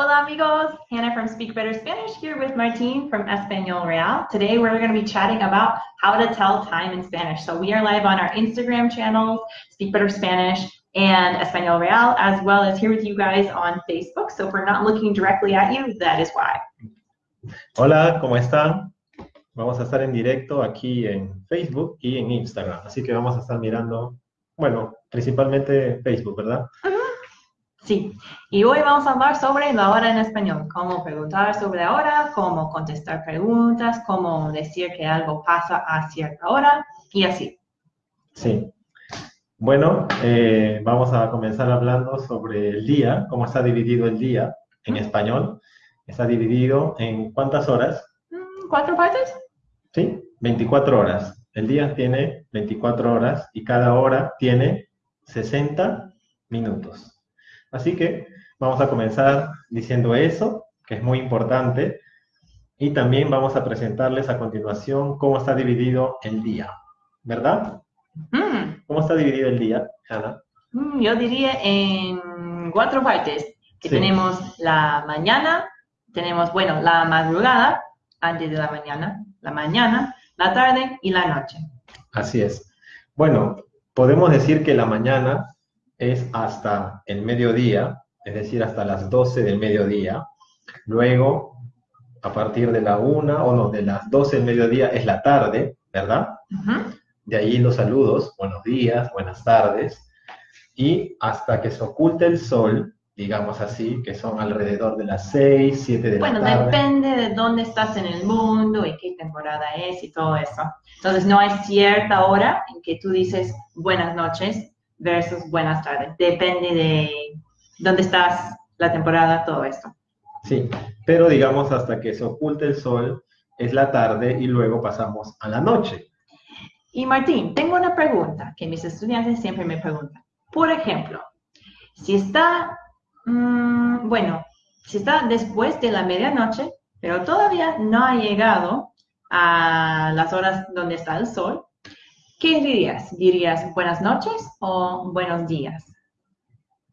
Hola amigos, Hannah from Speak Better Spanish here with Martin from Espanol Real. Today we're going to be chatting about how to tell time in Spanish. So we are live on our Instagram channels, Speak Better Spanish and Espanol Real, as well as here with you guys on Facebook. So if we're not looking directly at you, that is why. Hola, ¿cómo están? Vamos a estar en directo aquí en Facebook y en Instagram. Así que vamos a estar mirando, bueno, principalmente Facebook, ¿verdad? Sí, y hoy vamos a hablar sobre la hora en español, cómo preguntar sobre la hora, cómo contestar preguntas, cómo decir que algo pasa a cierta hora y así. Sí. Bueno, eh, vamos a comenzar hablando sobre el día, cómo está dividido el día en español. Está dividido en cuántas horas? Mm, ¿Cuatro partes? Sí, 24 horas. El día tiene 24 horas y cada hora tiene 60 minutos. Así que vamos a comenzar diciendo eso, que es muy importante, y también vamos a presentarles a continuación cómo está dividido el día, ¿verdad? Mm, ¿Cómo está dividido el día, Ana? mm, yo diría en cuatro partes, que Sí. tenemos la mañana, tenemos, bueno, la madrugada, antes de la mañana, la mañana, la tarde y la noche. Así es. Bueno, podemos decir que la mañana es hasta el mediodía, es decir, hasta las 12 del mediodía. Luego, a partir de la 1 o no, de las 12 del mediodía es la tarde, ¿verdad? Ujú. De ahí los saludos, buenos días, buenas tardes. Y hasta que se oculte el sol, digamos así, que son alrededor de las 6, 7 de Bueno, la tarde. depende de dónde estás en el mundo y qué temporada es y todo eso. Entonces, no hay cierta hora en que tú dices buenas noches versus buenas tardes. Depende de dónde estás, la temporada, todo esto. Sí, pero digamos hasta que se oculte el sol es la tarde y luego pasamos a la noche. Y Martín, tengo una pregunta que mis estudiantes siempre me preguntan. Por ejemplo, si está, mm, bueno, si está después de la medianoche, pero todavía no ha llegado a las horas donde está el sol, ¿qué dirías? ¿Dirías buenas noches o buenos días?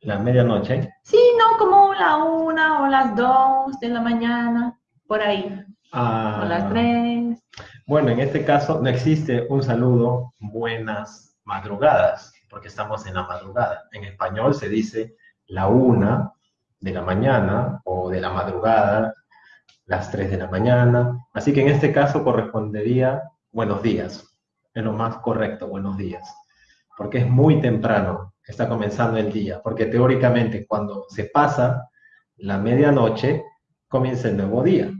La medianoche. Sí, no como la una o las dos de la mañana, por ahí, Ah, o las tres. bueno, en este caso no existe un saludo buenas madrugadas, porque estamos en la madrugada. En español se dice la una de la mañana o de la madrugada, las tres de la mañana. Así que en este caso correspondería buenos días. Es lo más correcto, buenos días. Porque es muy temprano, está comenzando el día. Porque teóricamente cuando se pasa la medianoche, comienza el nuevo día.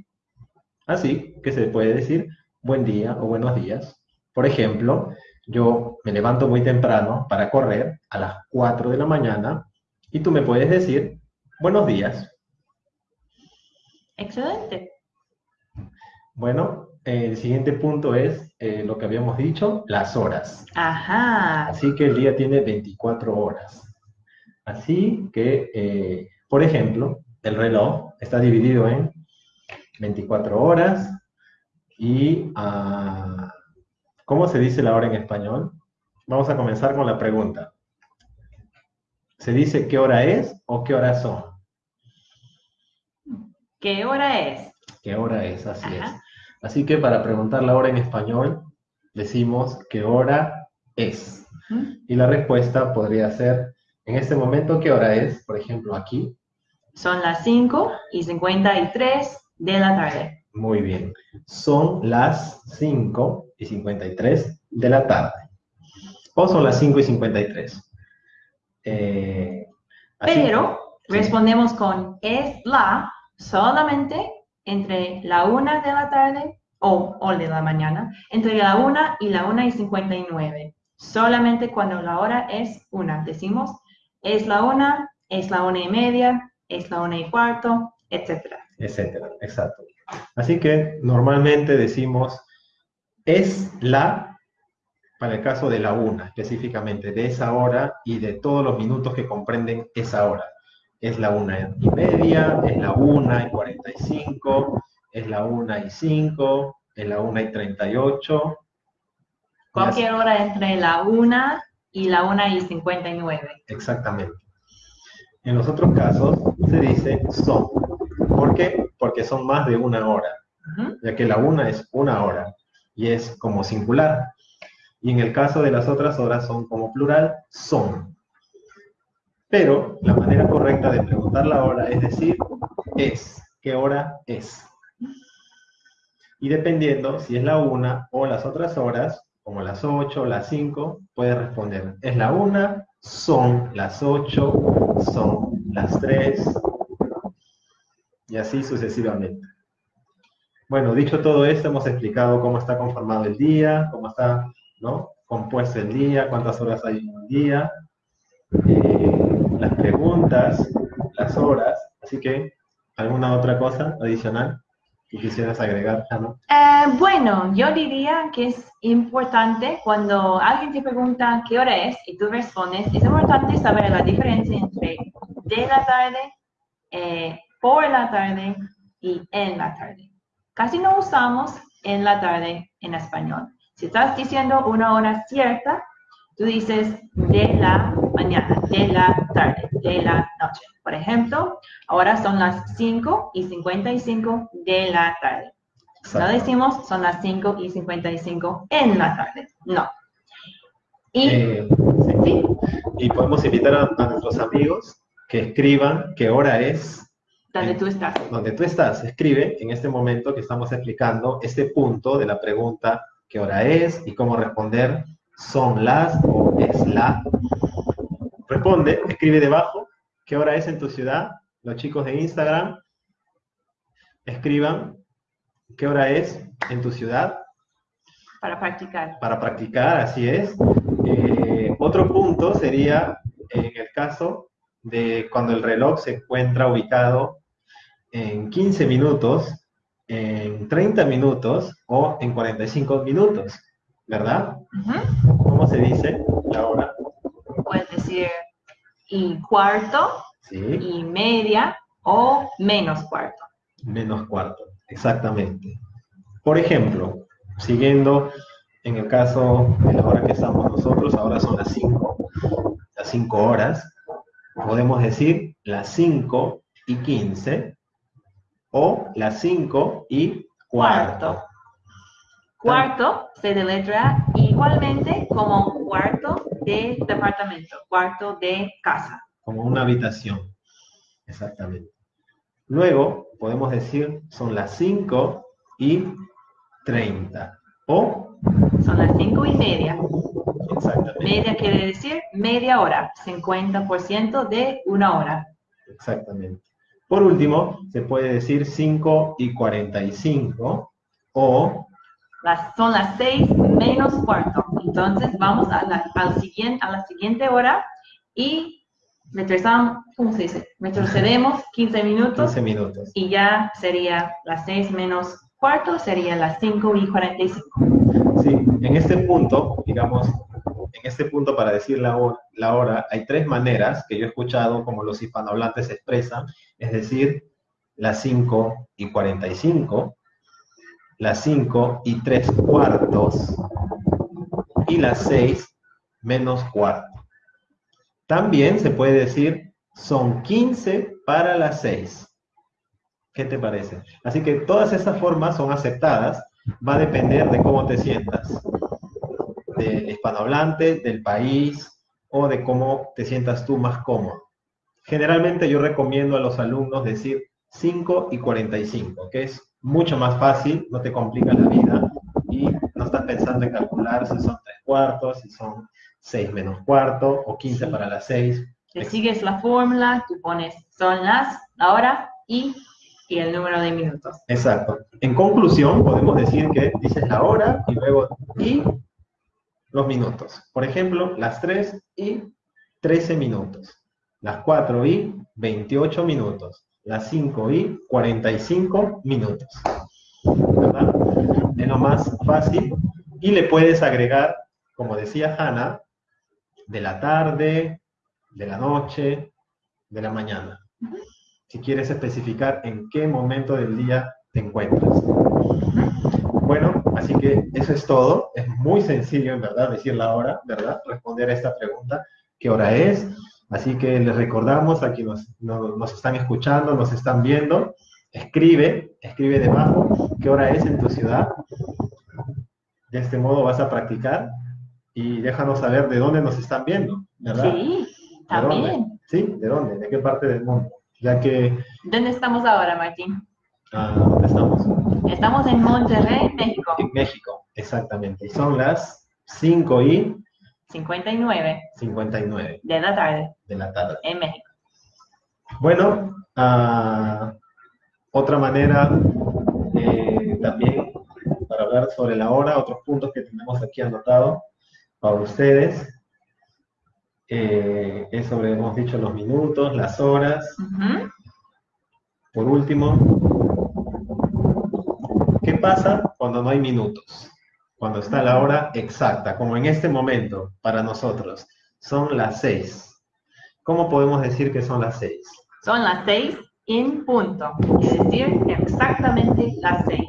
Así que se puede decir buen día o buenos días. Por ejemplo, yo me levanto muy temprano para correr a las 4 de la mañana y tú me puedes decir buenos días. Excelente. Bueno, el siguiente punto es eh, lo que habíamos dicho, las horas. Ajá. Así que el día tiene 24 horas. Así que, eh, por ejemplo, el reloj está dividido en 24 horas y ah, ¿cómo se dice la hora en español? Vamos a comenzar con la pregunta. ¿Se dice qué hora es o qué horas son? ¿Qué hora es? ¿Qué hora es? Así es. Así que para preguntar la hora en español, decimos qué hora es. ¿Mm? Y la respuesta podría ser, en este momento, ¿qué hora es? Por ejemplo, aquí. Son las 5 y 53 de la tarde. Muy bien. Son las 5 y 53 de la tarde. O son las 5 y 53. Eh, así- Pero sí. respondemos con es la solamente entre la 1 de la tarde o, o de la mañana, entre la 1 y la 1 y 59. Solamente cuando la hora es 1. Decimos es la 1, es la 1 y media, es la 1 y cuarto, etc. etcétera. Exacto. Así que normalmente decimos es la, para el caso de la una específicamente, de esa hora y de todos los minutos que comprenden esa hora. Es la una y media, es la una y cuarenta y cinco, es la una y cinco, es la una y treinta y ocho. Cualquier hora entre la 1 y la 1 y 59. Exactamente. En los otros casos se dice son. ¿Por qué? Porque son más de una hora, ya que la una es una hora y es como singular. Y en el caso de las otras horas son como plural, son. Pero la manera correcta de preguntar la hora es decir, es. ¿Qué hora es? Y dependiendo si es la una o las otras horas, como las 8 o las 5, puede responder, es la una, son las 8, son las 3, y así sucesivamente. Bueno, dicho todo esto, hemos explicado cómo está conformado el día, cómo está compuesto el día, cuántas horas hay en un día, las preguntas, las horas, así que, ¿alguna otra cosa adicional? que quisieras agregar, Ana? Eh, bueno, yo diría que es importante cuando alguien te pregunta qué hora es y tú respondes, es importante saber la diferencia entre de la tarde, eh, por la tarde y en la tarde. Casi no usamos en la tarde en español. Si estás diciendo una hora cierta, tú dices de la mañana, de la tarde, de la noche. Por ejemplo, ahora son las 5 y 55 de la tarde. No decimos son las 5 y 55 en la tarde, no. Y, eh, y podemos invitar a, nuestros amigos que escriban qué hora es. Donde tú estás. Donde tú estás. Escribe en este momento que estamos explicando este punto de la pregunta qué hora es y cómo responder son las o es la. Responde, escribe debajo qué hora es en tu ciudad. Los chicos de Instagram, escriban qué hora es en tu ciudad. Para practicar. Para practicar, así es. Eh, otro punto sería en el caso de cuando el reloj se encuentra ubicado en 15 minutos, en 30 minutos o en 45 minutos. ¿verdad? ¿Cómo se dice la hora? Puedes decir y cuarto, y media o menos cuarto. Menos cuarto, exactamente. Por ejemplo, siguiendo en el caso de la hora que estamos nosotros, ahora son las 5, las 5 horas, podemos decir las 5 y 15 o las 5 y cuarto. Cuarto se deletra igualmente como cuarto de departamento, cuarto de casa. Como una habitación, exactamente. Luego podemos decir son las 5 y 30 o son las 5 y media. Exactamente. Media quiere decir media hora, 50% de una hora. Exactamente. Por último, se puede decir 5 y 45 o son las seis menos cuarto. Entonces vamos a la, al siguiente, a la siguiente hora y retrasamos, ¿cómo se dice? Retrocedemos 15 minutos. 15 minutos. Y ya sería las 6 menos cuarto, sería las 5 y 45. Sí, en este punto, digamos, en este punto para decir la hora, la hora, hay tres maneras que yo he escuchado como los hispanohablantes expresan, es decir, las 5 y 45, las 5 y 3 cuartos y las 6 menos cuarto. También se puede decir son 15 para las 6. ¿Qué te parece? Así que todas estas formas son aceptadas. Va a depender de cómo te sientas. Del hispanohablante, del país o de cómo te sientas tú más cómodo. Generalmente yo recomiendo a los alumnos decir 5 y 45, que es mucho más fácil, no te complica la vida y no estás pensando en calcular si son tres cuartos, si son seis menos cuarto o 15 para las seis. Te sigues la fórmula, tú pones son las, la hora y, y el número de minutos. Exacto. En conclusión, podemos decir que dices la hora y luego y los minutos. Por ejemplo, las 3 y 13 minutos. Las 4 y 28 minutos las 5 y 45 minutos. ¿Verdad? Es lo más fácil. Y le puedes agregar, como decía Hanna, de la tarde, de la noche, de la mañana. Si quieres especificar en qué momento del día te encuentras. Bueno, así que eso es todo. Es muy sencillo, en verdad, decir la hora, ¿verdad? Responder a esta pregunta. ¿Qué hora es? Así que les recordamos a quienes nos, están escuchando, nos están viendo, escribe, escribe debajo qué hora es en tu ciudad. De este modo vas a practicar y déjanos saber de dónde nos están viendo, ¿verdad? Sí, ¿De dónde? también. Sí, ¿de dónde? ¿De qué parte del mundo? Ya que, ¿Dónde estamos ahora, Martín? ah, ¿dónde estamos? Estamos en Monterrey, México. En México, exactamente. Y son las 5 y 59 59 de la tarde de la tarde. en México. Bueno, ah, otra manera eh, también para hablar sobre la hora, otros puntos que tenemos aquí anotados para ustedes, eh, es sobre, hemos dicho, los minutos, las horas. Por último, ¿qué pasa cuando no hay minutos? Cuando está la hora exacta, como en este momento para nosotros, son las seis. ¿Cómo podemos decir que son las seis? Son las seis en punto, es decir, exactamente las seis.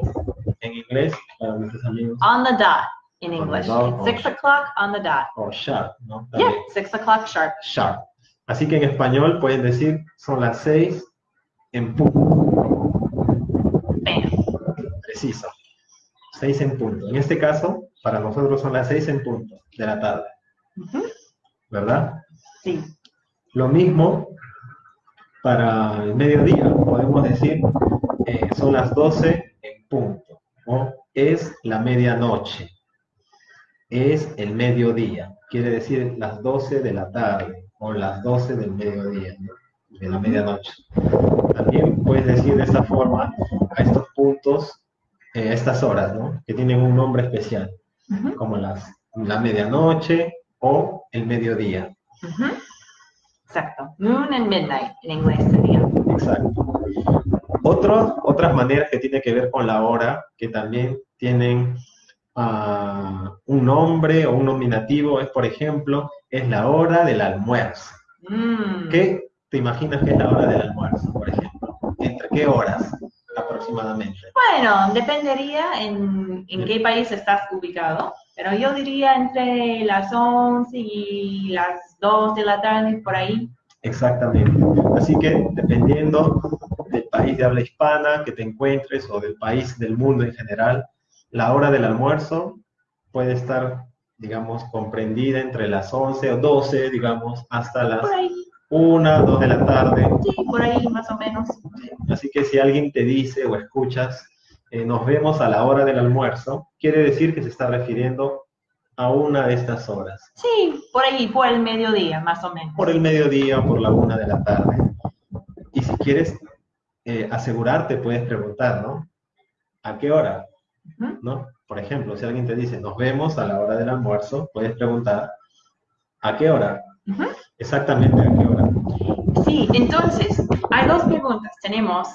En inglés, para nuestros amigos, On the dot in English. dot, six o'clock on the dot. o sharp, ¿no? Yeah, También, six o'clock sharp. sharp. Así que en español pueden decir son las seis en punto. Bam. Preciso. Seis en punto. En este caso, para nosotros son las seis en punto de la tarde. ¿verdad? Sí. Lo mismo para el mediodía. Podemos decir eh, son las 12 en punto. O es la medianoche. Es el mediodía. Quiere decir las 12 de la tarde o las 12 del mediodía, ¿no? de la medianoche. También puedes decir de esta forma a estos puntos, eh, a estas horas, ¿no? que tienen un nombre especial, como las, la medianoche o el mediodía. Exacto. Noon and midnight en inglés sería. Exacto. Otros, otras maneras que tienen que ver con la hora, que también tienen ah, un nombre o un nominativo, es por ejemplo, es la hora del almuerzo. Mm. ¿Qué te imaginas que es la hora del almuerzo, por ejemplo? ¿Entre qué horas aproximadamente? Bueno, dependería en, en qué país estás ubicado, pero yo diría entre las 11 y las 2 de la tarde, por ahí. Exactamente. Así que dependiendo del país de habla hispana que te encuentres o del país del mundo en general, la hora del almuerzo puede estar, digamos, comprendida entre las 11 o 12, digamos, hasta las Por ahí, 1, 2 de la tarde. sí, por ahí más o menos. Así que si alguien te dice o escuchas, eh, nos vemos a la hora del almuerzo, quiere decir que se está refiriendo a una de estas horas. Sí, por ahí, por el mediodía, más o menos. por el mediodía o por la una de la tarde. Y si quieres eh, asegurarte, puedes preguntar, ¿no? ¿A qué hora? ¿No? Por ejemplo, si alguien te dice, nos vemos a la hora del almuerzo, puedes preguntar, ¿a qué hora? Exactamente a qué hora. Sí, entonces, hay dos preguntas. Tenemos,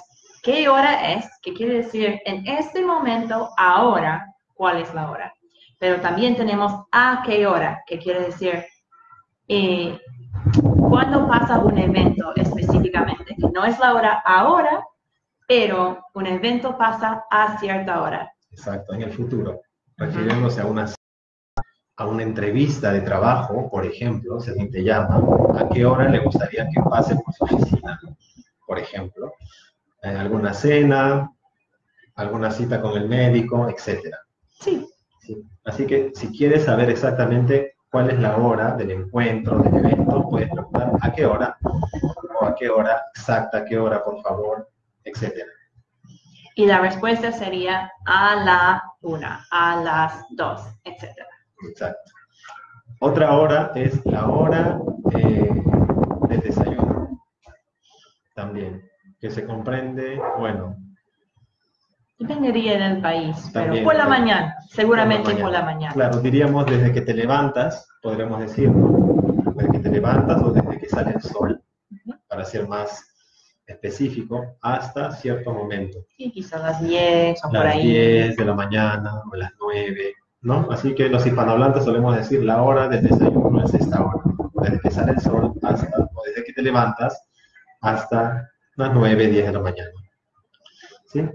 ¿qué hora es? ¿Qué quiere decir en este momento, ahora, cuál es la hora? Pero también tenemos a qué hora, que quiere decir eh, cuándo pasa un evento específicamente, que no es la hora ahora, pero un evento pasa a cierta hora. Exacto, en el futuro. Refiriéndose a una, a una entrevista de trabajo, por ejemplo, si alguien te llama, ¿a qué hora le gustaría que pase por su oficina? Por ejemplo, alguna cena, alguna cita con el médico, etcétera. Sí, ¿sí? Así que si quieres saber exactamente cuál es la hora del encuentro, del evento, puedes preguntar a qué hora, o a qué hora exacta, a qué hora, por favor, etcétera. y la respuesta sería a la una, a las dos, etc. Exacto. Otra hora es la hora eh, del desayuno. También, que se comprende, bueno, Dependería del país, pero por la mañana, seguramente Por la por la mañana. Claro, diríamos desde que te levantas, podríamos decir, ¿no? desde que te levantas o desde que sale el sol, para ser más específico, hasta cierto momento. Sí, quizás las 10 o por Las ahí. 10 de la mañana o las 9, ¿no? Así que los hispanohablantes solemos decir la hora del desayuno es esta hora, desde que sale el sol hasta, o desde que te levantas hasta las 9, 10 de la mañana. ¿Sí?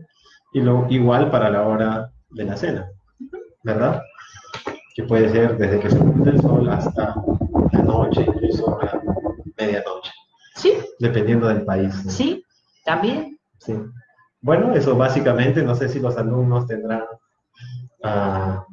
Y lo igual para la hora de la cena, ¿verdad? Que puede ser desde que se el sol hasta la noche, incluso la medianoche, Sí, dependiendo del país. ¿no? sí, también. Sí. Bueno, eso básicamente, no sé si los alumnos tendrán ah,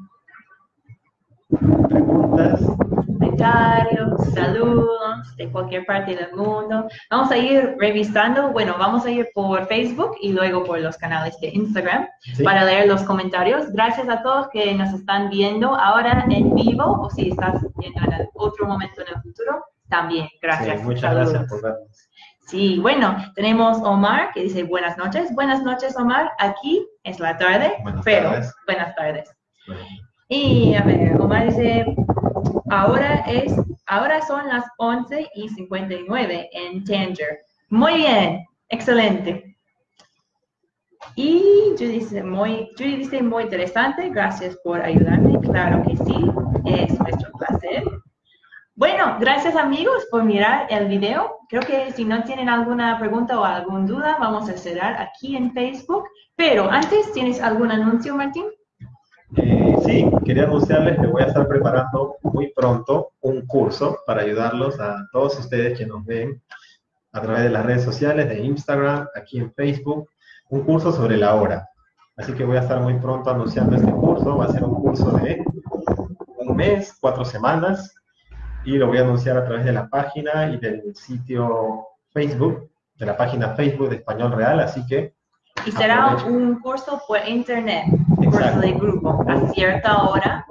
preguntas. Comentarios, saludos de cualquier parte del mundo. Vamos a ir revisando, bueno, vamos a ir por Facebook y luego por los canales de Instagram Sí. para leer los comentarios. Gracias a todos que nos están viendo ahora en vivo o si estás viendo en otro momento en el futuro, también. Gracias. Sí, muchas Saludos. gracias por vernos. Sí, bueno, tenemos Omar que dice buenas noches. Buenas noches, Omar. Aquí es la tarde, Buenas pero tardes. buenas tardes. Bueno, Y a ver, Omar dice, ahora es, ahora son las 11 y 59 en Tanger. Muy bien, excelente. Y Judy dice, muy, dice, muy interesante, gracias por ayudarme. Claro que sí, es nuestro placer. Bueno, gracias amigos por mirar el video. Creo que si no tienen alguna pregunta o alguna duda, vamos a cerrar aquí en Facebook. Pero antes, ¿tienes algún anuncio, Martín? Eh, sí, quería anunciarles que voy a estar preparando muy pronto un curso para ayudarlos a todos ustedes que nos ven a través de las redes sociales, de Instagram, aquí en Facebook, un curso sobre la hora. Así que voy a estar muy pronto anunciando este curso. Va a ser un curso de un mes, cuatro semanas, y lo voy a anunciar a través de la página y del sitio Facebook, de la página Facebook de Español Real. Así que Y será un curso por internet, curso de grupo, a cierta hora.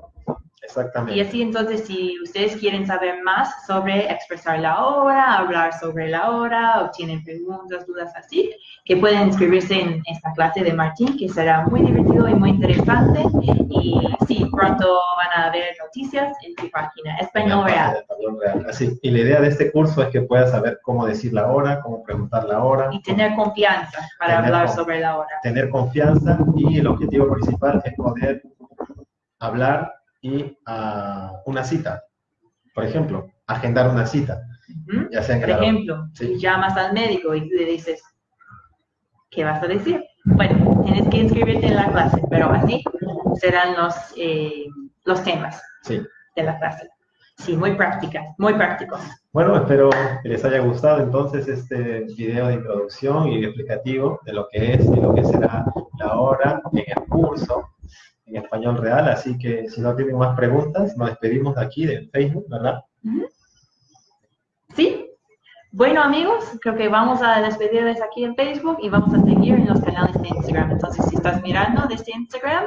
Exactamente. Y así entonces, si ustedes quieren saber más sobre expresar la hora, hablar sobre la hora, o tienen preguntas, dudas así, que pueden inscribirse en esta clase de Martín, que será muy divertido y muy interesante. Y sí, pronto van a ver noticias en su página Español Real. Real. Así, y la idea de este curso es que puedas saber cómo decir la hora, cómo preguntar la hora, Y tener confianza para Tener hablar con- sobre la hora. tener confianza y el objetivo principal es poder hablar y a una cita. Por ejemplo, agendar una cita, Ujú. ya sea en Por ejemplo, Sí. llamas al médico y le dices, ¿qué vas a decir? Bueno, tienes que inscribirte en la clase, pero así serán los, eh, los temas Sí. de la clase. Sí, muy prácticas, muy prácticos. Bueno, espero que les haya gustado entonces este video de introducción y explicativo de lo que es y lo que será la hora en el curso en español real. Así que si no tienen más preguntas, nos despedimos de aquí de Facebook, ¿verdad? ¿Sí? Bueno, amigos, creo que vamos a despedirles aquí en Facebook y vamos a seguir en los canales de Instagram. Entonces, si estás mirando desde Instagram,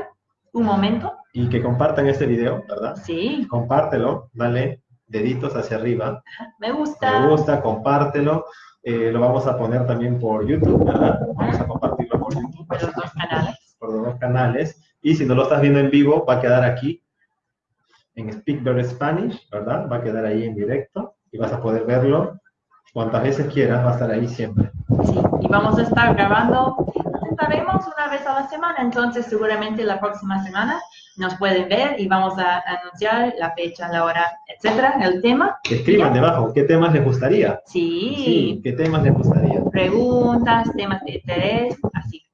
un momento. Y que compartan este video, ¿verdad? Sí, Compártelo, dale deditos hacia arriba, me gusta. me gusta, compártelo. Eh, lo vamos a poner también por YouTube, ¿verdad? Vamos a compartirlo por YouTube, por los dos canales. por los dos canales. Y si no lo estás viendo en vivo, va a quedar aquí en Speak Better Spanish, ¿verdad? Va a quedar ahí en directo y vas a poder verlo cuantas veces quieras, va a estar ahí siempre. Sí, y vamos a estar grabando, sabemos, una vez a la semana, entonces seguramente la próxima semana nos pueden ver y vamos a anunciar la fecha, la hora, etcétera, el tema. Escriban debajo qué temas les gustaría. Sí, qué temas les gustaría. preguntas, temas de interés, así.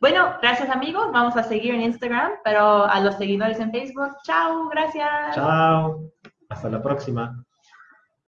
Bueno, gracias amigos, vamos a seguir en Instagram, pero a los seguidores en Facebook, chao, gracias. Chao. Hasta la próxima.